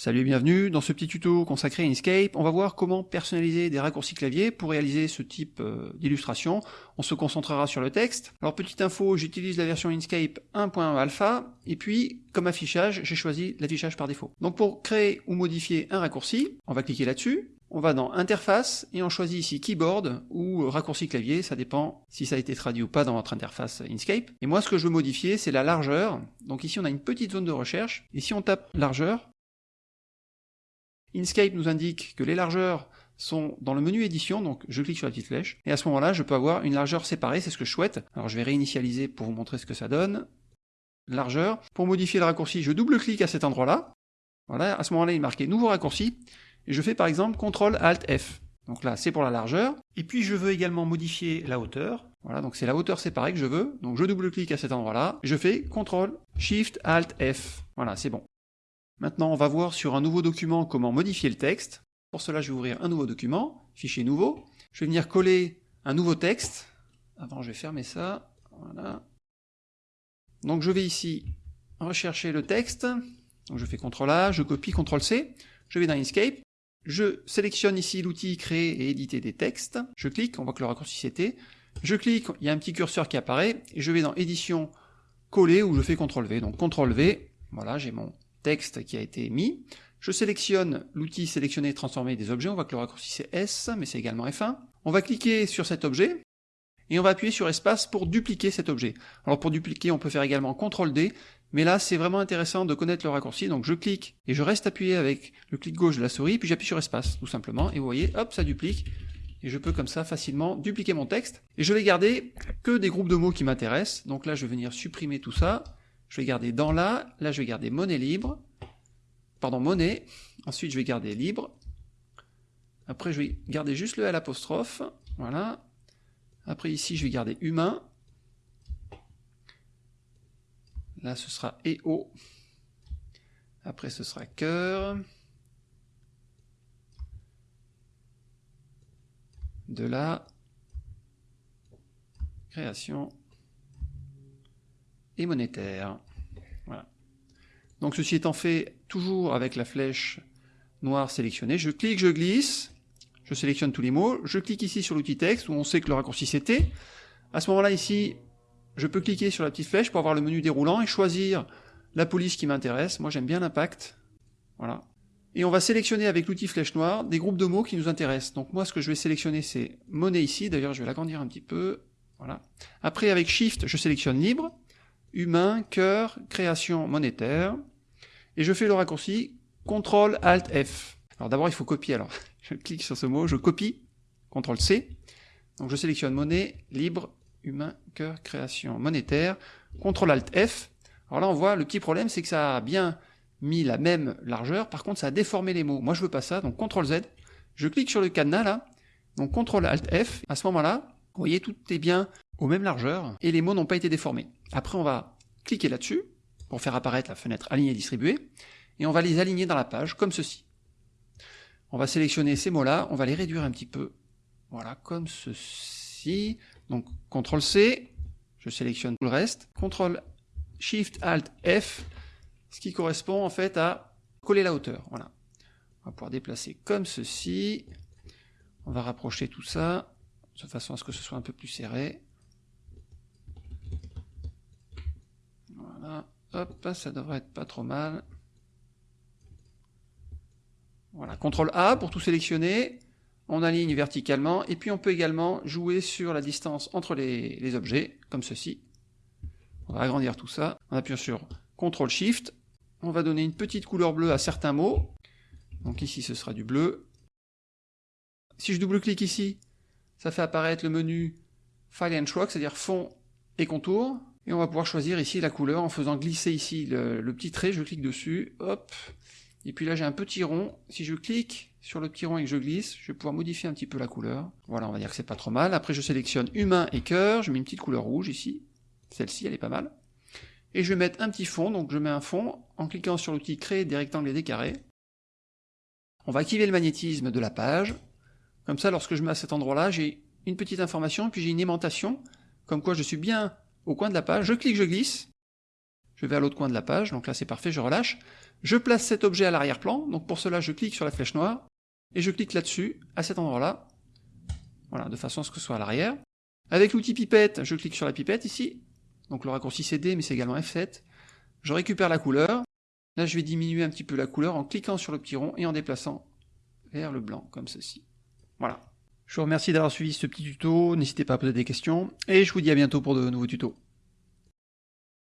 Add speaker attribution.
Speaker 1: Salut et bienvenue, dans ce petit tuto consacré à Inkscape, on va voir comment personnaliser des raccourcis clavier pour réaliser ce type euh, d'illustration. On se concentrera sur le texte. Alors petite info, j'utilise la version Inkscape 1.1 alpha, et puis comme affichage, j'ai choisi l'affichage par défaut. Donc pour créer ou modifier un raccourci, on va cliquer là-dessus, on va dans interface et on choisit ici keyboard ou raccourci clavier, ça dépend si ça a été traduit ou pas dans votre interface Inkscape. Et moi ce que je veux modifier c'est la largeur. Donc ici on a une petite zone de recherche et si on tape largeur, Inkscape nous indique que les largeurs sont dans le menu édition, donc je clique sur la petite flèche, et à ce moment-là, je peux avoir une largeur séparée, c'est ce que je souhaite. Alors je vais réinitialiser pour vous montrer ce que ça donne. Largeur. Pour modifier le raccourci, je double-clique à cet endroit-là. Voilà, à ce moment-là, il est marqué nouveau raccourci, et je fais par exemple CTRL ALT F. Donc là, c'est pour la largeur. Et puis je veux également modifier la hauteur. Voilà, donc c'est la hauteur séparée que je veux. Donc je double-clique à cet endroit-là, je fais CTRL SHIFT ALT F. Voilà, c'est bon. Maintenant, on va voir sur un nouveau document comment modifier le texte. Pour cela, je vais ouvrir un nouveau document, fichier nouveau. Je vais venir coller un nouveau texte. Avant, je vais fermer ça. Voilà. Donc, je vais ici rechercher le texte. Donc, je fais CTRL A, je copie, CTRL C. Je vais dans Inkscape. Je sélectionne ici l'outil créer et éditer des textes. Je clique, on voit que le raccourci c'était. Je clique, il y a un petit curseur qui apparaît. Et je vais dans édition, coller, où je fais CTRL V. Donc, CTRL V. Voilà, j'ai mon texte qui a été mis. Je sélectionne l'outil sélectionner et transformer des objets, on voit que le raccourci c'est S, mais c'est également F1. On va cliquer sur cet objet, et on va appuyer sur espace pour dupliquer cet objet. Alors pour dupliquer, on peut faire également CTRL D, mais là c'est vraiment intéressant de connaître le raccourci, donc je clique, et je reste appuyé avec le clic gauche de la souris, puis j'appuie sur espace, tout simplement, et vous voyez, hop, ça duplique, et je peux comme ça facilement dupliquer mon texte, et je vais garder que des groupes de mots qui m'intéressent, donc là je vais venir supprimer tout ça, je vais garder dans là, là je vais garder monnaie libre, pardon, monnaie, ensuite je vais garder libre, après je vais garder juste le L voilà, après ici je vais garder humain, là ce sera EO, après ce sera cœur, de la création et monétaire. Voilà. Donc ceci étant fait toujours avec la flèche noire sélectionnée, je clique, je glisse, je sélectionne tous les mots, je clique ici sur l'outil texte où on sait que le raccourci c'était. À ce moment-là ici, je peux cliquer sur la petite flèche pour avoir le menu déroulant et choisir la police qui m'intéresse. Moi j'aime bien l'impact. Voilà. Et on va sélectionner avec l'outil flèche noire des groupes de mots qui nous intéressent. Donc moi ce que je vais sélectionner c'est monnaie ici, d'ailleurs je vais l'agrandir un petit peu. Voilà. Après avec Shift je sélectionne libre humain, cœur, création monétaire, et je fais le raccourci CTRL ALT F. Alors d'abord il faut copier, alors je clique sur ce mot, je copie, CTRL C, donc je sélectionne monnaie, libre, humain, cœur, création monétaire, CTRL ALT F. Alors là on voit le petit problème c'est que ça a bien mis la même largeur, par contre ça a déformé les mots. Moi je veux pas ça, donc CTRL Z, je clique sur le cadenas là, donc CTRL ALT F, à ce moment-là, vous voyez tout est bien aux mêmes largeurs et les mots n'ont pas été déformés. Après, on va cliquer là-dessus pour faire apparaître la fenêtre alignée distribuée et on va les aligner dans la page comme ceci. On va sélectionner ces mots-là, on va les réduire un petit peu. Voilà, comme ceci. Donc, CTRL C, je sélectionne tout le reste. CTRL SHIFT ALT F, ce qui correspond en fait à coller la hauteur. Voilà. On va pouvoir déplacer comme ceci. On va rapprocher tout ça, de façon à ce que ce soit un peu plus serré. Hop, ça devrait être pas trop mal. Voilà, CTRL A pour tout sélectionner. On aligne verticalement. Et puis on peut également jouer sur la distance entre les, objets, comme ceci. On va agrandir tout ça. On appuie sur CTRL SHIFT. On va donner une petite couleur bleue à certains mots. Donc ici, ce sera du bleu. Si je double-clique ici, ça fait apparaître le menu File and Stroke, c'est-à-dire fond et contour. Et on va pouvoir choisir ici la couleur en faisant glisser ici le, petit trait, je clique dessus, hop, et puis là j'ai un petit rond, si je clique sur le petit rond et que je glisse, je vais pouvoir modifier un petit peu la couleur. Voilà, on va dire que c'est pas trop mal. Après je sélectionne humain et cœur, je mets une petite couleur rouge ici, celle-ci elle est pas mal. Et je vais mettre un petit fond, donc je mets un fond en cliquant sur l'outil créer des rectangles et des carrés. On va activer le magnétisme de la page. Comme ça, lorsque je mets à cet endroit-là, j'ai une petite information, puis j'ai une aimantation, comme quoi je suis bien au coin de la page, je clique, je glisse, je vais à l'autre coin de la page, donc là c'est parfait, je relâche. Je place cet objet à l'arrière-plan, donc pour cela je clique sur la flèche noire, et je clique là-dessus, à cet endroit-là, voilà, de façon à ce que ce soit à l'arrière. Avec l'outil pipette, je clique sur la pipette ici, donc le raccourci c'est D, mais c'est également F7. Je récupère la couleur, là je vais diminuer un petit peu la couleur en cliquant sur le petit rond et en déplaçant vers le blanc, comme ceci. Voilà. Je vous remercie d'avoir suivi ce petit tuto, n'hésitez pas à poser des questions, et je vous dis à bientôt pour de nouveaux tutos.